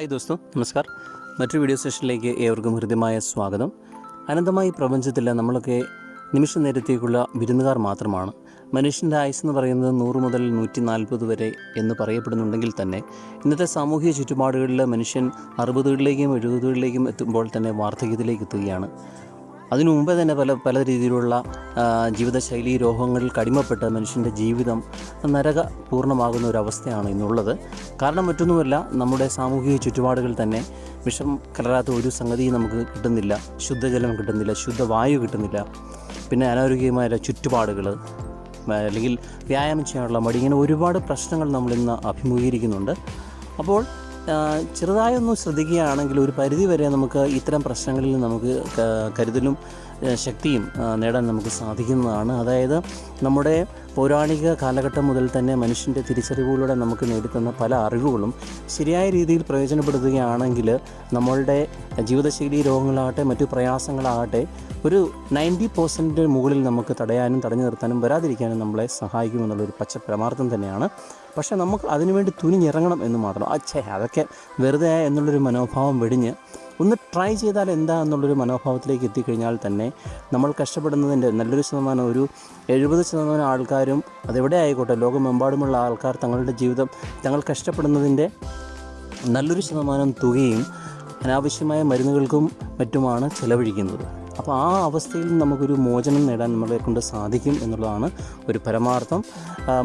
Hi ദോസ്തോ നമസ്കാർ. മറ്റൊരു video സെഷനിലേക്ക് ഏവർക്കും ഹൃദ്യമായ സ്വാഗതം. അനന്തമായി പ്രപഞ്ചത്തിൽ നമ്മളൊക്കെ നിമിഷ നേരത്തേക്കുള്ള വിരുന്നുകാർ മാത്രമാണ്. മനുഷ്യന്റെ ആയുസ് എന്ന് പറയുന്നത് നൂറ് മുതൽ നൂറ്റി നാൽപ്പത് വരെ എന്ന് പറയപ്പെടുന്നുണ്ടെങ്കിൽ തന്നെ ഇന്നത്തെ സാമൂഹിക ചുറ്റുപാടുകളിൽ മനുഷ്യൻ അറുപതുകളിലേക്കും എഴുപതുകളിലേക്കും എത്തുമ്പോൾ തന്നെ വാർദ്ധക്യത്തിലേക്ക് എത്തുകയാണ്. അതിനു മുമ്പേ തന്നെ പല പല രീതിയിലുള്ള ജീവിതശൈലി രോഗങ്ങളിൽ കടിമപ്പെട്ട് മനുഷ്യന്റെ ജീവിതം നരക പൂർണമാകുന്ന ഒരവസ്ഥയാണ് ഇന്നുള്ളത്. കാരണം മറ്റൊന്നുമല്ല നമ്മുടെ സാമൂഹിക ചുറ്റുപാടുകൾ തന്നെ വിഷം കലരാത്ത ഒരു സംഗതിയും നമുക്ക് കിട്ടുന്നില്ല. ശുദ്ധജലം കിട്ടുന്നില്ല ശുദ്ധവായു കിട്ടുന്നില്ല. പിന്നെ അനാരോഗ്യമായ ചുറ്റുപാടുകൾ അല്ലെങ്കിൽ വ്യായാമം ചെയ്യാനുള്ള മടി ഇങ്ങനെ ഒരുപാട് പ്രശ്നങ്ങൾ നമ്മളിന്ന് അഭിമുഖീകരിക്കുന്നുണ്ട്. അപ്പോൾ ചെറുതായൊന്ന് ശ്രദ്ധിക്കുകയാണെങ്കിൽ ഒരു പരിധി വരെ നമുക്ക് ഇത്തരം പ്രശ്നങ്ങളിൽ നമുക്ക് കരുതലും ശക്തിയും നേടാൻ നമുക്ക് സാധിക്കുന്നതാണ്. അതായത് നമ്മുടെ പൗരാണിക കാലഘട്ടം മുതൽ തന്നെ മനുഷ്യന്റെ തിരിച്ചറിവുകളിലൂടെ നമുക്ക് നേടിത്തന്ന പല അറിവുകളും ശരിയായ രീതിയിൽ പ്രയോജനപ്പെടുത്തുകയാണെങ്കിൽ നമ്മളുടെ ജീവിതശൈലി രോഗങ്ങളാകട്ടെ മറ്റു പ്രയാസങ്ങളാകട്ടെ ഒരു നയന്റി പെർസെന്റ് മുകളിൽ നമുക്ക് തടയാനും തടഞ്ഞു നിർത്താനും വരാതിരിക്കാനും നമ്മളെ സഹായിക്കുമെന്നുള്ളൊരു പച്ച പരമാർത്ഥം തന്നെയാണ് പക്ഷേ നമുക്ക് അതിനുവേണ്ടി തുനിഞ്ഞിറങ്ങണം എന്ന് മാത്രം. അച്ഛേ അതൊക്കെ വെറുതെ എന്നുള്ളൊരു മനോഭാവം വെടിഞ്ഞ് ഒന്ന് ട്രൈ ചെയ്താൽ എന്താ എന്നുള്ളൊരു മനോഭാവത്തിലേക്ക് എത്തിക്കഴിഞ്ഞാൽ തന്നെ നമ്മൾ കഷ്ടപ്പെടുന്നതിന്റെ നല്ലൊരു ശതമാനം ഒരു എഴുപത് ശതമാനം ആൾക്കാരും അതെവിടെ ആയിക്കോട്ടെ ലോകമെമ്പാടുമുള്ള ആൾക്കാർ തങ്ങളുടെ ജീവിതം തങ്ങൾ കഷ്ടപ്പെടുന്നതിന്റെ നല്ലൊരു ശതമാനം തുകയും അനാവശ്യമായ മരുന്നുകൾക്കും മറ്റുമാണ് ചെലവഴിക്കുന്നത്. അപ്പോൾ ആ അവസ്ഥയിൽ നമുക്കൊരു മോചനം നേടാൻ നമ്മളെ കൊണ്ട് സാധിക്കും എന്നുള്ളതാണ് ഒരു പരമാർത്ഥം.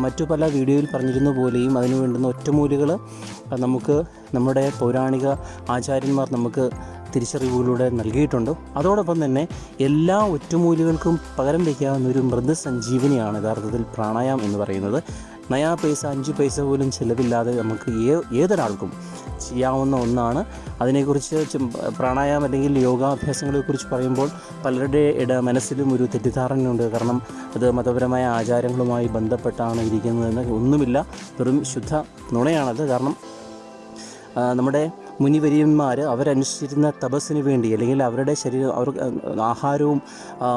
മറ്റു പല വീഡിയോയിൽ പറഞ്ഞിരുന്ന പോലെയും അതിന് വേണ്ടുന്ന ഒറ്റമൂലികൾ നമുക്ക് നമ്മുടെ പൗരാണിക ആചാര്യന്മാർ നമുക്ക് തിരിച്ചറിവുകളിലൂടെ നൽകിയിട്ടുണ്ട്. അതോടൊപ്പം തന്നെ എല്ലാ ഒറ്റമൂലികൾക്കും പകരം വയ്ക്കാവുന്ന ഒരു മൃദുസഞ്ജീവനിയാണ് യഥാർത്ഥത്തിൽ പ്രാണായാമം എന്ന് പറയുന്നത്. നയാ പൈസ അഞ്ച് പൈസ പോലും ചിലവില്ലാതെ നമുക്ക് ഏതൊരാൾക്കും ചെയ്യാവുന്ന ഒന്നാണ്. അതിനെക്കുറിച്ച് പ്രാണായാമം അല്ലെങ്കിൽ യോഗാഭ്യാസങ്ങളെക്കുറിച്ച് പറയുമ്പോൾ പലരുടെ ഇട മനസ്സിലും ഒരു തെറ്റിദ്ധാരണയുണ്ട്. കാരണം അത് മതപരമായ ആചാരങ്ങളുമായി ബന്ധപ്പെട്ടാണ് ഇരിക്കുന്നതെന്ന് ഒന്നുമില്ല. വെറും ശുദ്ധ നുണയാണത്. കാരണം നമ്മുടെ മുനിവര്യന്മാർ അവരനുഷ്ഠിച്ചിരുന്ന തപസ്സിന് വേണ്ടി അല്ലെങ്കിൽ അവരുടെ ശരീരം അവർ ആഹാരവും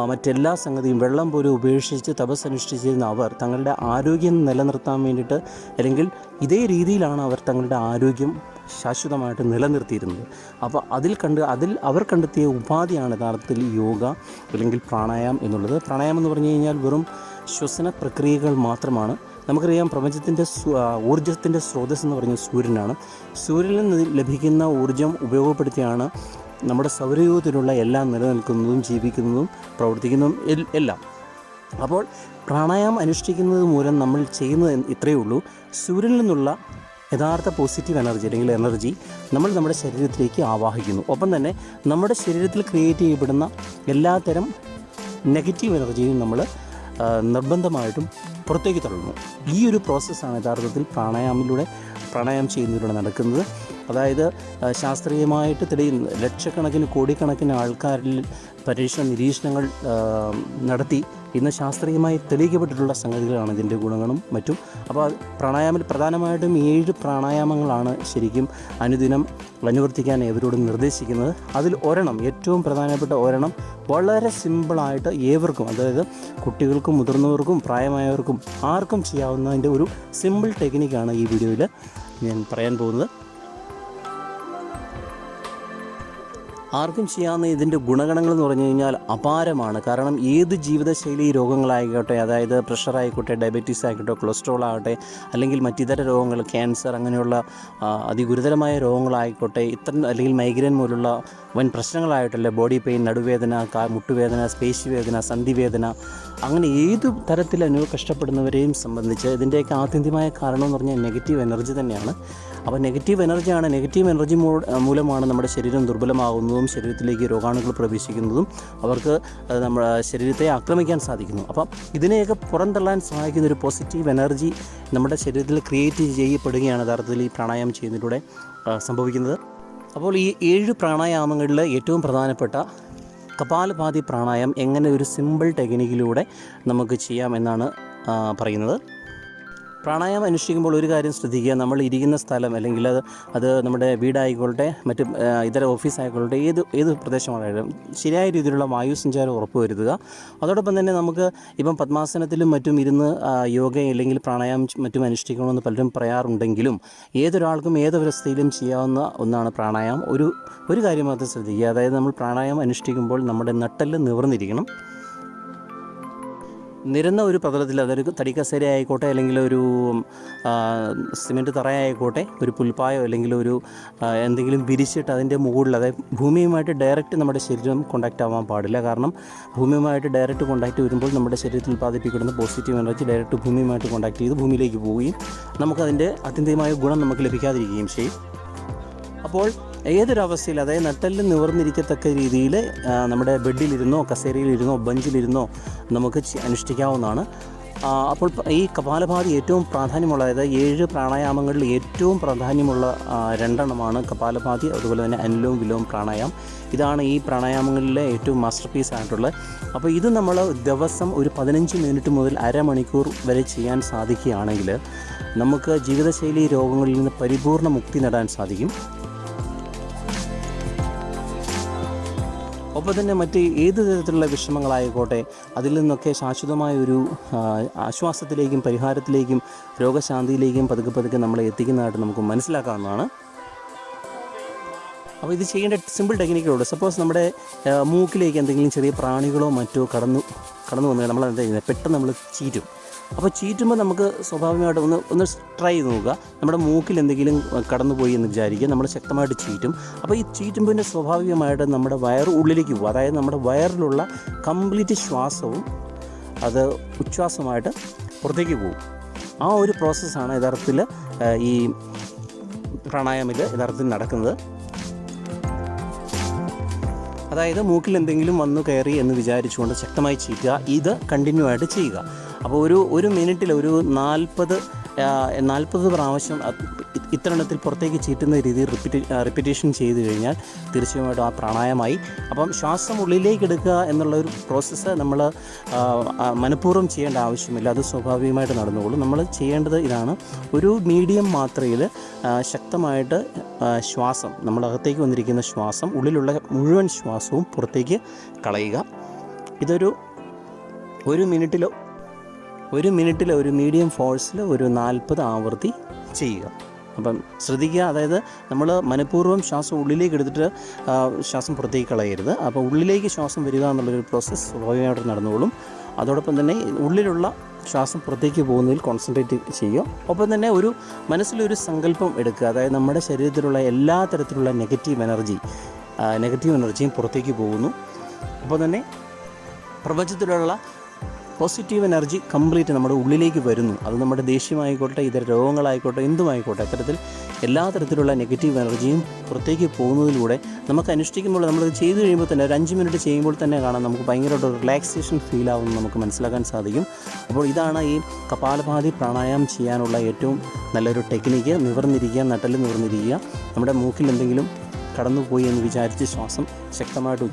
മറ്റെല്ലാ സംഗതിയും വെള്ളം പോലും ഉപേക്ഷിച്ച് തപസ് അനുഷ്ഠിച്ചിരുന്ന അവർ തങ്ങളുടെ ആരോഗ്യം നിലനിർത്താൻ വേണ്ടിയിട്ട് അല്ലെങ്കിൽ ഇതേ രീതിയിലാണ് അവർ തങ്ങളുടെ ആരോഗ്യം ശാശ്വതമായിട്ട് നിലനിർത്തിയിരുന്നത്. അപ്പോൾ അതിൽ കണ്ട് അതിൽ അവർ കണ്ടെത്തിയ ഉപാധിയാണ് യഥാർത്ഥത്തിൽ യോഗ അല്ലെങ്കിൽ പ്രാണായാമം എന്നുള്ളത്. പ്രാണായാമം എന്ന് പറഞ്ഞു കഴിഞ്ഞാൽ വെറും ശ്വസന പ്രക്രിയകൾ മാത്രമാണ്. നമുക്കറിയാം പ്രപഞ്ചത്തിന്റെ ഊർജത്തിന്റെ സ്രോതസ് എന്ന് പറയുന്നത് സൂര്യനാണ്. സൂര്യനിൽ നിന്ന് ലഭിക്കുന്ന ഊർജം ഉപയോഗപ്പെടുത്തിയാണ് നമ്മുടെ സൗരയൂഹത്തിലുള്ള എല്ലാം നിലനിൽക്കുന്നതും ജീവിക്കുന്നതും പ്രവർത്തിക്കുന്നതും എല്ലാം. അപ്പോൾ പ്രാണായാമം അനുഷ്ഠിക്കുന്നത് മൂലം നമ്മൾ ചെയ്യുന്നത് ഇത്രയേ ഉള്ളൂ. സൂര്യനിൽ നിന്നുള്ള യഥാർത്ഥ പോസിറ്റീവ് എനർജി അല്ലെങ്കിൽ എനർജി നമ്മൾ നമ്മുടെ ശരീരത്തിലേക്ക് ആവാഹിക്കുന്നു. ഒപ്പം തന്നെ നമ്മുടെ ശരീരത്തിൽ ക്രിയേറ്റ് ചെയ്യപ്പെടുന്ന എല്ലാത്തരം നെഗറ്റീവ് എനർജിയും നമ്മൾ നിർബന്ധമായിട്ടും പുറത്തേക്ക് തള്ളുന്നു. ഈ ഒരു പ്രോസസ്സാണ് യഥാർത്ഥത്തിൽ പ്രാണായാമിലൂടെ പ്രാണായാമം ചെയ്യുന്നതിലൂടെ നടക്കുന്നത്. അതായത് ശാസ്ത്രീയമായിട്ട് തെളിയുന്ന. ലക്ഷക്കണക്കിന് കോടിക്കണക്കിന് ആൾക്കാരിൽ പരീക്ഷണ നിരീക്ഷണങ്ങൾ നടത്തി ഇന്ന് ശാസ്ത്രീയമായി തെളിയിക്കപ്പെട്ടിട്ടുള്ള സംഗതികളാണ് ഇതിന്റെ ഗുണങ്ങളും മറ്റും. അപ്പോൾ പ്രാണായാമത്തിൽ പ്രധാനമായിട്ടും ഏഴ് പ്രാണായാമങ്ങളാണ് ശരിക്കും അനുദിനം അനുവർത്തിക്കാൻ ഏവരോടും നിർദ്ദേശിക്കുന്നത്. അതിൽ ഒരെണ്ണം ഏറ്റവും പ്രധാനപ്പെട്ട ഒരെണ്ണം വളരെ സിമ്പിളായിട്ട് ഏവർക്കും അതായത് കുട്ടികൾക്കും മുതിർന്നവർക്കും പ്രായമായവർക്കും ആർക്കും ചെയ്യാവുന്നതിന്റെ ഒരു സിമ്പിൾ ടെക്നിക്കാണ് ഈ വീഡിയോയിൽ ഞാൻ പറയാൻ പോകുന്നത്. ആർക്കും ചെയ്യാവുന്ന ഇതിന്റെ ഗുണഗണങ്ങൾ എന്ന് പറഞ്ഞു കഴിഞ്ഞാൽ അപാരമാണ്. കാരണം ഏത് ജീവിതശൈലി രോഗങ്ങളായിക്കോട്ടെ അതായത് പ്രഷർ ആയിക്കോട്ടെ ഡയബറ്റീസ് ആയിക്കോട്ടെ കൊളസ്ട്രോൾ ആകട്ടെ അല്ലെങ്കിൽ മറ്റിതര രോഗങ്ങൾ ക്യാൻസർ അങ്ങനെയുള്ള അതിഗുരുതരമായ രോഗങ്ങളായിക്കോട്ടെ ഇത്തരം അല്ലെങ്കിൽ മൈഗ്രെയിൻ പോലുള്ള വൻ പ്രശ്നങ്ങളായിട്ടല്ലേ ബോഡി പെയിൻ നടുവേദന മുട്ടുവേദന പേശിവേദന സന്ധിവേദന അങ്ങനെ ഏത് തരത്തിൽ അനു കഷ്ടപ്പെടുന്നവരെയും സംബന്ധിച്ച് ഇതിന്റെയൊക്കെ ആത്യന്തികമായ കാരണം എന്ന് പറഞ്ഞാൽ നെഗറ്റീവ് എനർജി തന്നെയാണ്. അപ്പോൾ നെഗറ്റീവ് എനർജിയാണ് നെഗറ്റീവ് എനർജി മൂലമാണ് നമ്മുടെ ശരീരം ദുർബലമാകുന്നതും ശരീരത്തിലേക്ക് രോഗാണുക്കൾ പ്രവേശിക്കുന്നതും അവർക്ക് നമ്മുടെ ശരീരത്തെ ആക്രമിക്കാൻ സാധിക്കുന്നു. അപ്പം ഇതിനെയൊക്കെ പുറന്തള്ളാൻ സഹായിക്കുന്ന ഒരു പോസിറ്റീവ് എനർജി നമ്മുടെ ശരീരത്തിൽ ക്രിയേറ്റ് ചെയ്യപ്പെടുകയാണ് യഥാർത്ഥത്തിൽ ഈ പ്രാണായാമം ചെയ്യുന്നതിലൂടെ സംഭവിക്കുന്നത്. അപ്പോൾ ഈ ഏഴ് പ്രാണായാമങ്ങളിൽ ഏറ്റവും പ്രധാനപ്പെട്ട കപാലഭാതി പ്രാണായാമം എങ്ങനെ ഒരു സിമ്പിൾ ടെക്നിക്കിലൂടെ നമുക്ക് ചെയ്യാം എന്നാണ് പറയുന്നത്. പ്രാണായാമം അനുഷ്ഠിക്കുമ്പോൾ ഒരു കാര്യം ശ്രദ്ധിക്കുക. നമ്മൾ ഇരിക്കുന്ന സ്ഥലം അല്ലെങ്കിൽ അത് അത് നമ്മുടെ വീടായിക്കോട്ടെ മറ്റ് ഇതര ഓഫീസ് ആയിക്കോട്ടെ ഏത് ഏത് പ്രദേശമാണെങ്കിലും ശരിയായ രീതിയിലുള്ള വായു സഞ്ചാരം ഉറപ്പുവരുത്തുക. അതോടൊപ്പം തന്നെ നമുക്ക് ഇപ്പം പത്മാസനത്തിലും മറ്റും ഇരുന്ന് യോഗ അല്ലെങ്കിൽ പ്രാണായാമം മറ്റും അനുഷ്ഠിക്കണമെന്ന് പലരും പറയാറുണ്ടെങ്കിലും ഏതൊരാൾക്കും ഏതൊരവസ്ഥയിലും ചെയ്യാവുന്ന ഒന്നാണ് പ്രാണായാമം. ഒരു ഒരു കാര്യം മാത്രം ശ്രദ്ധിക്കുക. അതായത് നമ്മൾ പ്രാണായാമം അനുഷ്ഠിക്കുമ്പോൾ നമ്മുടെ നട്ടെല്ല് നിവർന്നിരിക്കണം. നിരന്ന ഒരു പ്രതലത്തിൽ അതൊരു തടിക്കസേര ആയിക്കോട്ടെ അല്ലെങ്കിൽ ഒരു സിമെന്റ് തറയായിക്കോട്ടെ ഒരു പുൽപ്പായോ അല്ലെങ്കിൽ ഒരു എന്തെങ്കിലും വിരിച്ചിട്ട് അതിന്റെ മുകളിൽ അതായത് ഭൂമിയുമായിട്ട് ഡയറക്റ്റ് നമ്മുടെ ശരീരം കോണ്ടാക്റ്റ് ആവാൻ പാടില്ല. കാരണം ഭൂമിയുമായിട്ട് ഡയറക്റ്റ് കോണ്ടാക്റ്റ് വരുമ്പോൾ നമ്മുടെ ശരീരത്തിൽ ഉൽപ്പാദിപ്പിക്കുന്ന പോസിറ്റീവ് എനർജി ഡയറക്റ്റ് ഭൂമിയുമായിട്ട് കോണ്ടാക്ട് ചെയ്ത് ഭൂമിയിലേക്ക് പോവുകയും നമുക്കതിന്റെ അത്യന്തികമായ ഗുണം നമുക്ക് ലഭിക്കാതിരിക്കുകയും ചെയ്യും. അപ്പോൾ ഏതൊരവസ്ഥയിൽ അതായത് നട്ടെല്ല് നിവർന്നിരിക്കത്തക്ക രീതിയിൽ നമ്മുടെ ബെഡിലിരുന്നോ കസേരയിലിരുന്നോ ബെഞ്ചിലിരുന്നോ നമുക്ക് അനുഷ്ഠിക്കാവുന്നതാണ്. അപ്പോൾ ഈ കപാലഭാതി ഏറ്റവും പ്രാധാന്യമുള്ള അതായത് ഏഴ് പ്രാണായാമങ്ങളിൽ ഏറ്റവും പ്രാധാന്യമുള്ള രണ്ടെണ്ണമാണ് കപാലഭാതി അതുപോലെ തന്നെ അനിലവും വിലവും പ്രാണായാമം. ഇതാണ് ഈ പ്രാണായാമങ്ങളിലെ ഏറ്റവും മാസ്റ്റർ പീസ് ആയിട്ടുള്ളത്. അപ്പോൾ ഇത് നമ്മൾ ദിവസം ഒരു പതിനഞ്ച് മിനിറ്റ് മുതൽ അരമണിക്കൂർ വരെ ചെയ്യാൻ സാധിക്കുകയാണെങ്കിൽ നമുക്ക് ജീവിതശൈലി രോഗങ്ങളിൽ നിന്ന് പരിപൂർണ മുക്തി നേടാൻ സാധിക്കും. ഒപ്പം തന്നെ മറ്റ് ഏത് തരത്തിലുള്ള വിഷമങ്ങളായിക്കോട്ടെ അതിൽ നിന്നൊക്കെ ശാശ്വതമായ ഒരു ആശ്വാസത്തിലേക്കും പരിഹാരത്തിലേക്കും രോഗശാന്തിയിലേക്കും പതുക്കെ പതുക്കെ നമ്മളെ എത്തിക്കുന്നതായിട്ട് നമുക്ക് മനസ്സിലാക്കാവുന്നതാണ്. അപ്പോൾ ഇത് ചെയ്യേണ്ട സിമ്പിൾ ടെക്നിക്കുള്ളൂ സപ്പോസ് നമ്മുടെ മൂക്കിലേക്ക് എന്തെങ്കിലും ചെറിയ പ്രാണികളോ മറ്റോ കടന്നു കടന്നു വന്നാൽ നമ്മൾ എന്താ ചെയ്യുന്നത്? പെട്ടെന്ന് നമ്മൾ ചീറ്റും. അപ്പോൾ ചീറ്റുമ്പോൾ നമുക്ക് സ്വാഭാവികമായിട്ട് ഒന്ന് ഒന്ന് ട്രൈ ചെയ്ത് നോക്കുക. നമ്മുടെ മൂക്കിൽ എന്തെങ്കിലും കടന്നുപോയി എന്ന് വിചാരിക്കുക. നമ്മൾ ശക്തമായിട്ട് ചീറ്റും. അപ്പോൾ ഈ ചീറ്റുമ്പോൾ സ്വാഭാവികമായിട്ട് നമ്മുടെ വയർ ഉള്ളിലേക്ക് പോകും. അതായത് നമ്മുടെ വയറിലുള്ള കംപ്ലീറ്റ് ശ്വാസവും അത് ഉച്ഛ്വാസമായിട്ട് പുറത്തേക്ക് പോകും. ആ ഒരു പ്രോസസ്സാണ് യഥാർത്ഥത്തിൽ ഈ പ്രാണായാമിൽ യഥാർത്ഥത്തിൽ നടക്കുന്നത്. അതായത് മൂക്കിൽ എന്തെങ്കിലും വന്നു കയറി എന്ന് വിചാരിച്ചുകൊണ്ട് ശക്തമായി ചീറ്റുക. ഇത് കണ്ടിന്യൂ ആയിട്ട് ചെയ്യുക. അപ്പോൾ ഒരു ഒരു മിനിറ്റിൽ ഒരു നാൽപ്പത് നാൽപ്പത് പ്രാവശ്യം അത് പുറത്തേക്ക് ചീറ്റുന്ന രീതിയിൽ റിപ്പീറ്റ് റിപ്പീറ്റേഷൻ ചെയ്ത് കഴിഞ്ഞാൽ തീർച്ചയായിട്ടും ആ പ്രാണായമായി. അപ്പം ശ്വാസം ഉള്ളിലേക്ക് എടുക്കുക എന്നുള്ള ഒരു പ്രോസസ്സ് നമ്മൾ മനഃപൂർവം ചെയ്യേണ്ട ആവശ്യമില്ല. അത് സ്വാഭാവികമായിട്ട് നടന്നുകൊള്ളും. നമ്മൾ ചെയ്യേണ്ടത് ഇതാണ്. ഒരു മീഡിയം മാത്രയിൽ ശക്തമായിട്ട് ശ്വാസം നമ്മളകത്തേക്ക് വന്നിരിക്കുന്ന ശ്വാസം ഉള്ളിലുള്ള മുഴുവൻ ശ്വാസവും പുറത്തേക്ക് കളയുക. ഇതൊരു ഒരു മിനിറ്റിലോ ഒരു മിനിറ്റിൽ ഒരു മീഡിയം ഫോഴ്സിൽ ഒരു നാൽപ്പത് ആവൃത്തി ചെയ്യുക. അപ്പം ശ്രദ്ധിക്കുക അതായത് നമ്മൾ മനഃപൂർവം ശ്വാസം ഉള്ളിലേക്ക് എടുത്തിട്ട് ശ്വാസം പുറത്തേക്ക് കളയരുത്. അപ്പോൾ ഉള്ളിലേക്ക് ശ്വാസം വരിക എന്നുള്ളൊരു പ്രോസസ്സ് സ്വാഭാവികമായിട്ട് നടന്നുകൊള്ളും അതോടൊപ്പം തന്നെ ഉള്ളിലുള്ള ശ്വാസം പുറത്തേക്ക് പോകുന്നതിൽ കോൺസെൻട്രേറ്റ് ചെയ്യുക. ഒപ്പം തന്നെ ഒരു മനസ്സിലൊരു സങ്കല്പം എടുക്കുക. അതായത് നമ്മുടെ ശരീരത്തിലുള്ള എല്ലാ തരത്തിലുള്ള നെഗറ്റീവ് എനർജി നെഗറ്റീവ് എനർജിയും പുറത്തേക്ക് പോകുന്നു. അപ്പോൾ തന്നെ പ്രപഞ്ചത്തിലുള്ള പോസിറ്റീവ് എനർജി കംപ്ലീറ്റ് നമ്മുടെ ഉള്ളിലേക്ക് വരുന്നു. അത് നമ്മുടെ ദേഷ്യമായിക്കോട്ടെ ഇതര രോഗങ്ങളായിക്കോട്ടെ എന്തുമായിക്കോട്ടെ അത്തരത്തിൽ എല്ലാ തരത്തിലുള്ള നെഗറ്റീവ് എനർജിയും പുറത്തേക്ക് പോകുന്നതിലൂടെ നമുക്ക് അനുഷ്ഠിക്കുമ്പോൾ നമ്മൾ ചെയ്തു കഴിയുമ്പോൾ തന്നെ ഒരു അഞ്ച് മിനിറ്റ് ചെയ്യുമ്പോൾ തന്നെ കാണാം നമുക്ക് ഭയങ്കരമായിട്ട് റിലാക്സേഷൻ ഫീൽ ആവുമെന്ന് നമുക്ക് മനസ്സിലാക്കാൻ സാധിക്കും. അപ്പോൾ ഇതാണ് ഈ കപാലഭാതി പ്രാണായാമം ചെയ്യാനുള്ള ഏറ്റവും നല്ലൊരു ടെക്നിക്ക് നിവർന്നിരിക്കുക നട്ടൽ നിവർന്നിരിക്കുക. നമ്മുടെ മൂക്കിൽ എന്തെങ്കിലും കടന്നുപോയി എന്ന് വിചാരിച്ച് ശ്വാസം ശക്തമായിട്ട്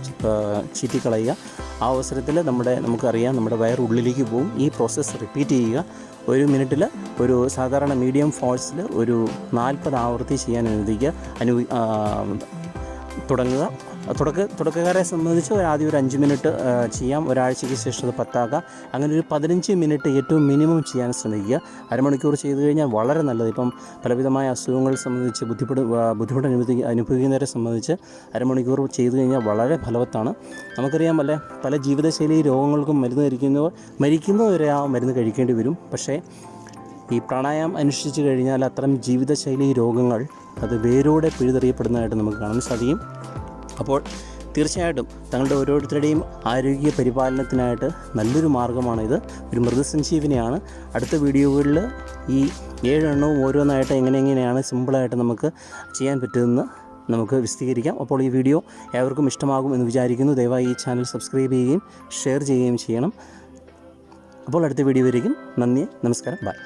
ചീറ്റിക്കളയുക. ആ അവസരത്തിൽ നമ്മുടെ നമുക്കറിയാം നമ്മുടെ വയർ ഉള്ളിലേക്ക് പോകും. ഈ പ്രോസസ്സ് റിപ്പീറ്റ് ചെയ്യുക. ഒരു മിനിറ്റിൽ ഒരു സാധാരണ മീഡിയം ഫോഴ്സിൽ ഒരു നാൽപ്പത് ആവർത്തി ചെയ്യാൻ അനുവദിക്കുക അനു തുടങ്ങുക. തുടക്ക തുടക്കക്കാരെ സംബന്ധിച്ച് ഒരു ആദ്യം ഒരു അഞ്ച് മിനിറ്റ് ചെയ്യാം. ഒരാഴ്ചയ്ക്ക് ശേഷം അത് പത്താക്കാം. അങ്ങനെ ഒരു പതിനഞ്ച് മിനിറ്റ് ഏറ്റവും മിനിമം ചെയ്യാൻ ശ്രമിക്കുക. അരമണിക്കൂർ ചെയ്തു കഴിഞ്ഞാൽ വളരെ നല്ലത്. ഇപ്പം പലവിധമായ അസുഖങ്ങൾ സംബന്ധിച്ച് ബുദ്ധിമുട്ട് ബുദ്ധിമുട്ട് അനുഭവി അനുഭവിക്കുന്നവരെ സംബന്ധിച്ച് അരമണിക്കൂർ ചെയ്തു കഴിഞ്ഞാൽ വളരെ ഫലവത്താണ്. നമുക്കറിയാം പല പല ജീവിതശൈലി രോഗങ്ങൾക്കും മരുന്ന് കഴിക്കുന്നവർ മരിക്കുന്നവരെ ആ മരുന്ന് കഴിക്കേണ്ടി വരും. പക്ഷേ ഈ പ്രാണായാമം അനുഷ്ഠിച്ചു കഴിഞ്ഞാൽ അത്തരം ജീവിതശൈലി രോഗങ്ങൾ അത് വേരോടെ പിഴുതെറിയപ്പെടുന്നതായിട്ട് നമുക്ക് കാണാൻ സാധിക്കും. അപ്പോൾ തീർച്ചയായിട്ടും തങ്ങളുടെ ഓരോരുത്തരുടെയും ആരോഗ്യ പരിപാലനത്തിനായിട്ട് നല്ലൊരു മാർഗമാണിത്. ഒരു മൃഗസഞ്ജീവിനിയാണ് അടുത്ത വീഡിയോകളിൽ ഈ ഏഴെണ്ണവും ഓരോന്നായിട്ട് എങ്ങനെ എങ്ങനെയാണ് സിമ്പിളായിട്ട് നമുക്ക് ചെയ്യാൻ പറ്റുമെന്ന് നമുക്ക് വിശദീകരിക്കാം. അപ്പോൾ ഈ വീഡിയോ ഏവർക്കും ഇഷ്ടമാകും എന്ന് വിചാരിക്കുന്നു. ദയവായി ഈ ചാനൽ സബ്സ്ക്രൈബ് ചെയ്യുകയും ഷെയർ ചെയ്യുകയും ചെയ്യണം. അപ്പോൾ അടുത്ത വീഡിയോ വരെയും നന്ദി നമസ്കാരം ബൈ.